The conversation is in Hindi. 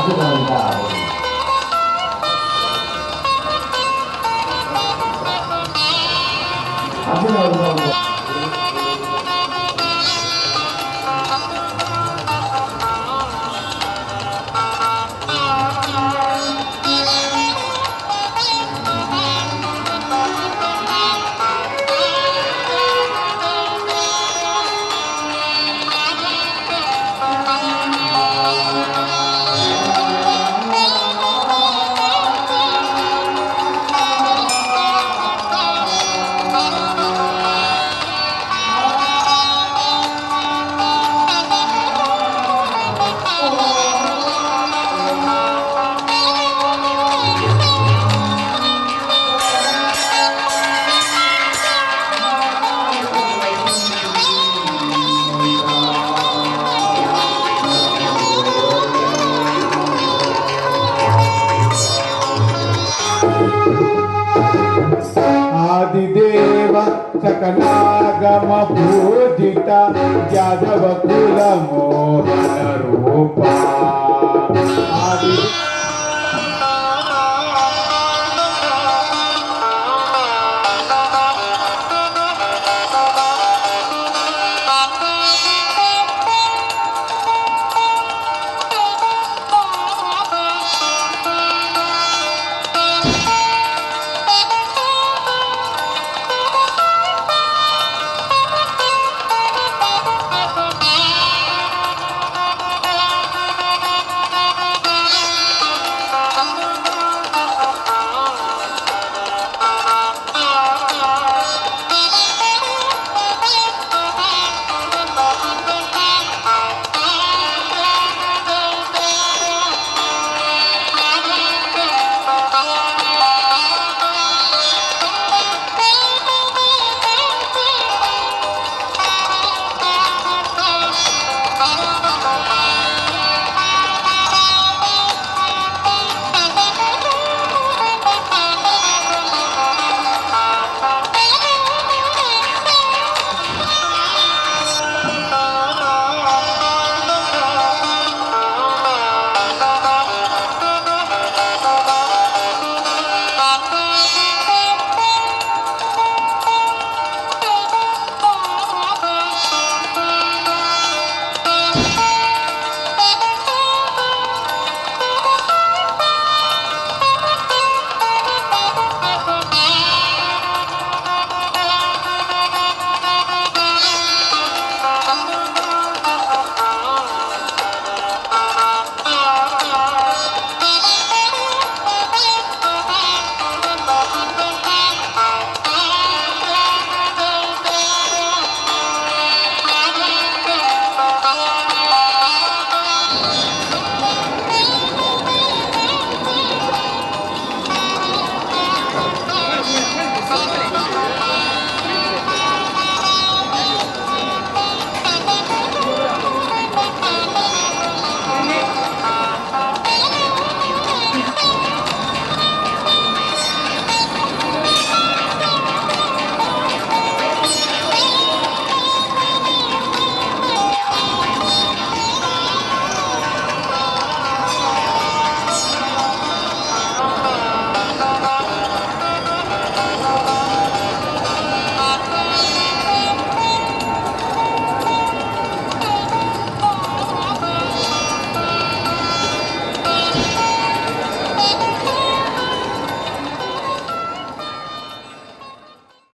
汗の歌です。汗の歌です。सकलागम पूजिता यादव कुल मोहन रूपा